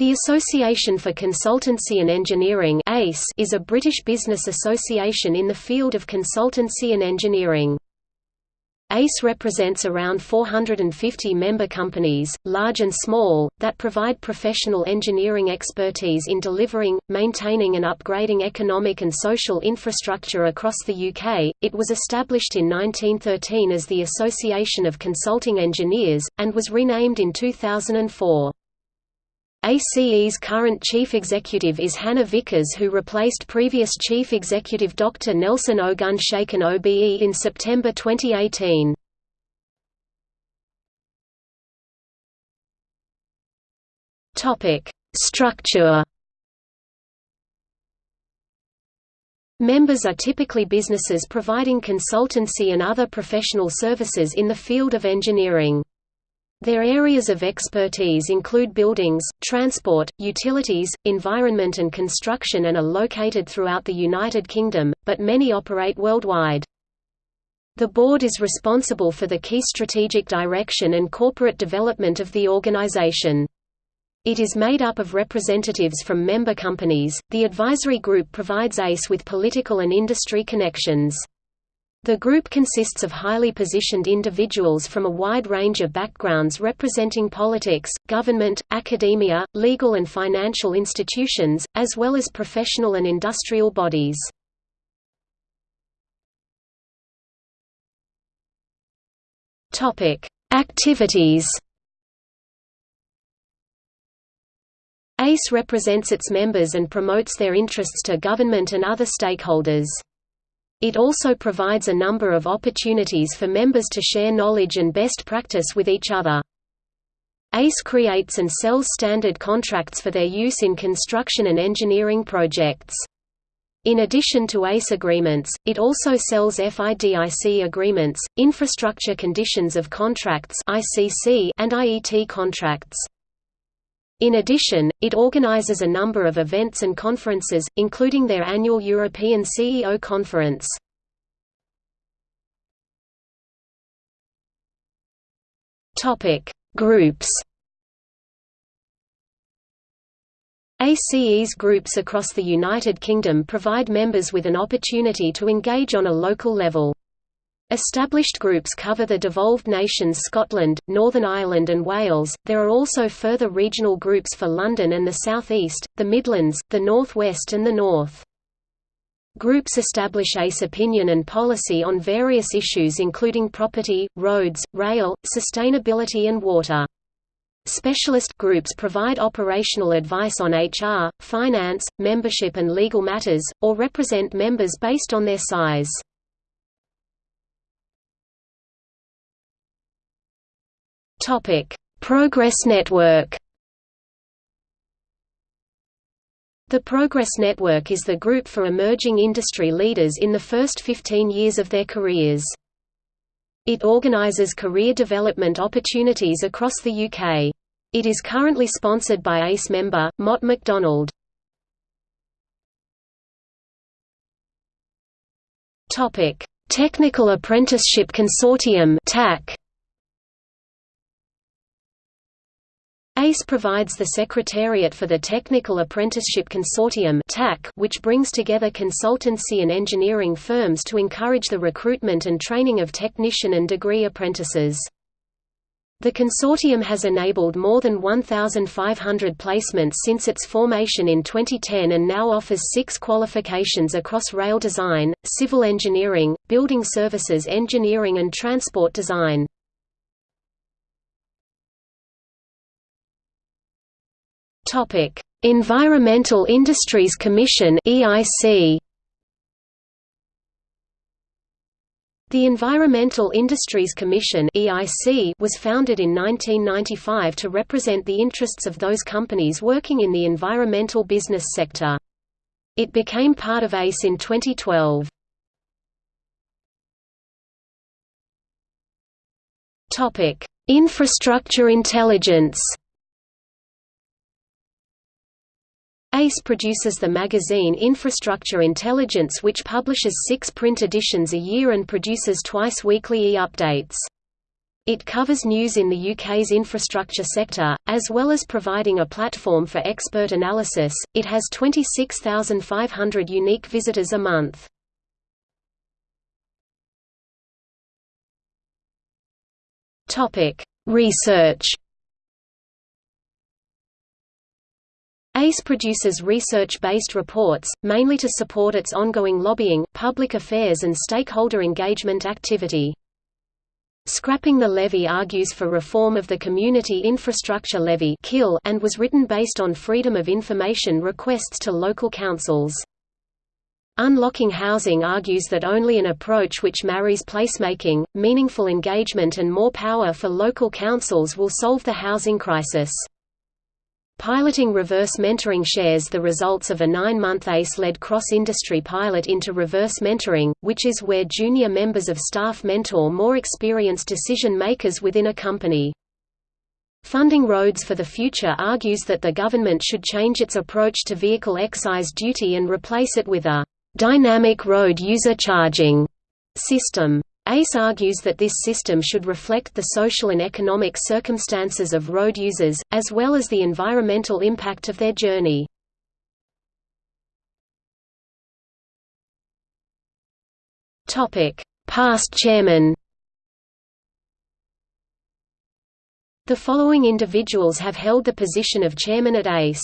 The Association for Consultancy and Engineering is a British business association in the field of consultancy and engineering. ACE represents around 450 member companies, large and small, that provide professional engineering expertise in delivering, maintaining and upgrading economic and social infrastructure across the UK. It was established in 1913 as the Association of Consulting Engineers, and was renamed in 2004. ACE's current chief executive is Hannah Vickers who replaced previous chief executive Dr. Nelson Ogunshakin OBE in September 2018. Structure Members are typically businesses providing consultancy and other professional services in the field of engineering. Their areas of expertise include buildings, transport, utilities, environment and construction and are located throughout the United Kingdom, but many operate worldwide. The board is responsible for the key strategic direction and corporate development of the organization. It is made up of representatives from member companies. The advisory group provides ACE with political and industry connections. The group consists of highly positioned individuals from a wide range of backgrounds representing politics, government, academia, legal and financial institutions, as well as professional and industrial bodies. Activities ACE represents its members and promotes their interests to government and other stakeholders. It also provides a number of opportunities for members to share knowledge and best practice with each other. ACE creates and sells standard contracts for their use in construction and engineering projects. In addition to ACE agreements, it also sells FIDIC agreements, infrastructure conditions of contracts and IET contracts. In addition, it organizes a number of events and conferences, including their annual European CEO Conference. Groups ACE's groups across the United Kingdom provide members with an opportunity to engage on a local level. Established groups cover the devolved nations Scotland, Northern Ireland and Wales. There are also further regional groups for London and the South East, the Midlands, the North West and the North. Groups establish ACE opinion and policy on various issues including property, roads, rail, sustainability and water. Specialist groups provide operational advice on HR, finance, membership and legal matters, or represent members based on their size. Topic: Progress Network. The Progress Network is the group for emerging industry leaders in the first 15 years of their careers. It organizes career development opportunities across the UK. It is currently sponsored by ACE member, Mott MacDonald. Technical Apprenticeship Consortium TAC. ACE provides the Secretariat for the Technical Apprenticeship Consortium which brings together consultancy and engineering firms to encourage the recruitment and training of technician and degree apprentices. The consortium has enabled more than 1,500 placements since its formation in 2010 and now offers six qualifications across rail design, civil engineering, building services engineering and transport design. Topic: Environmental Industries Commission (EIC). The Environmental Industries Commission (EIC) was founded in 1995 to represent the interests of those companies working in the environmental business sector. It became part of ACE in 2012. Topic: Infrastructure intelligence. ACE produces the magazine Infrastructure Intelligence which publishes six print editions a year and produces twice weekly e-updates. It covers news in the UK's infrastructure sector, as well as providing a platform for expert analysis. It has 26,500 unique visitors a month. Topic: Research. ACE produces research-based reports, mainly to support its ongoing lobbying, public affairs and stakeholder engagement activity. Scrapping the Levy argues for reform of the Community Infrastructure Levy and was written based on Freedom of Information requests to local councils. Unlocking Housing argues that only an approach which marries placemaking, meaningful engagement and more power for local councils will solve the housing crisis. Piloting reverse mentoring shares the results of a nine-month ACE-led cross-industry pilot into reverse mentoring, which is where junior members of staff mentor more experienced decision-makers within a company. Funding Roads for the Future argues that the government should change its approach to vehicle excise duty and replace it with a «dynamic road user charging» system. ACE argues that this system should reflect the social and economic circumstances of road users, as well as the environmental impact of their journey. Past chairman The following individuals have held the position of chairman at ACE